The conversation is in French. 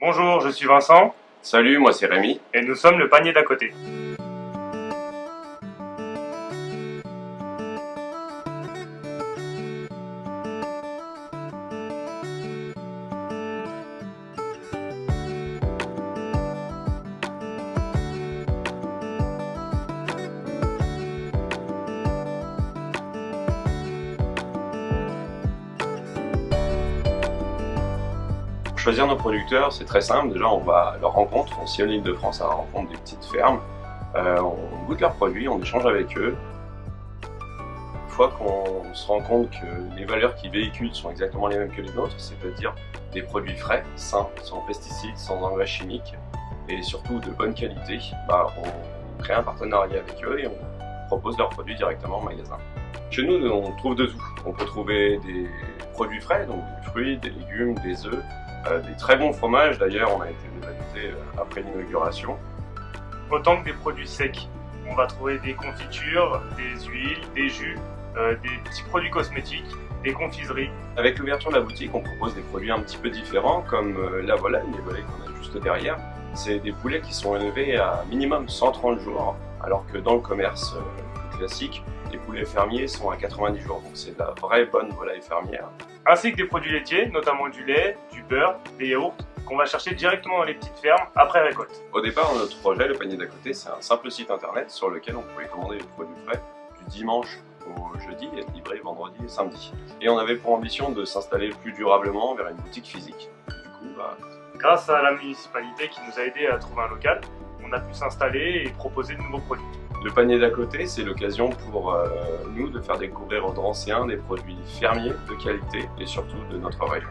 Bonjour, je suis Vincent Salut, moi c'est Rémi. et nous sommes le panier d'à côté. Choisir nos producteurs, c'est très simple. Déjà, on va à leur rencontre. On sillonne l'île de France à la rencontre des petites fermes. Euh, on goûte leurs produits, on échange avec eux. Une fois qu'on se rend compte que les valeurs qu'ils véhiculent sont exactement les mêmes que les nôtres, c'est-à-dire des produits frais, sains, sans pesticides, sans engrais chimiques et surtout de bonne qualité, bah, on crée un partenariat avec eux et on propose leurs produits directement au magasin. Chez nous, on trouve de tout. On peut trouver des produits frais, donc des fruits, des légumes, des œufs, des très bons fromages. D'ailleurs, on a été dévalisé euh, après l'inauguration. Autant que des produits secs. On va trouver des confitures, des huiles, des jus, euh, des petits produits cosmétiques, des confiseries. Avec l'ouverture de la boutique, on propose des produits un petit peu différents, comme euh, la volaille, les volailles qu'on a juste derrière. C'est des poulets qui sont élevés à minimum 130 jours, alors que dans le commerce euh, classique, les poulets fermiers sont à 90 jours. Donc c'est de la vraie bonne volaille fermière. Ainsi que des produits laitiers, notamment du lait, du beurre, des yaourts, qu'on va chercher directement dans les petites fermes après récolte. Au départ, notre projet, le panier d'à côté, c'est un simple site internet sur lequel on pouvait commander les produits frais du dimanche au jeudi et être livré vendredi et samedi. Et on avait pour ambition de s'installer plus durablement vers une boutique physique. Du coup, bah, Grâce à la municipalité qui nous a aidé à trouver un local, on a pu s'installer et proposer de nouveaux produits. Le panier d'à côté, c'est l'occasion pour euh, nous de faire découvrir aux Drancéens des produits fermiers de qualité et surtout de notre région.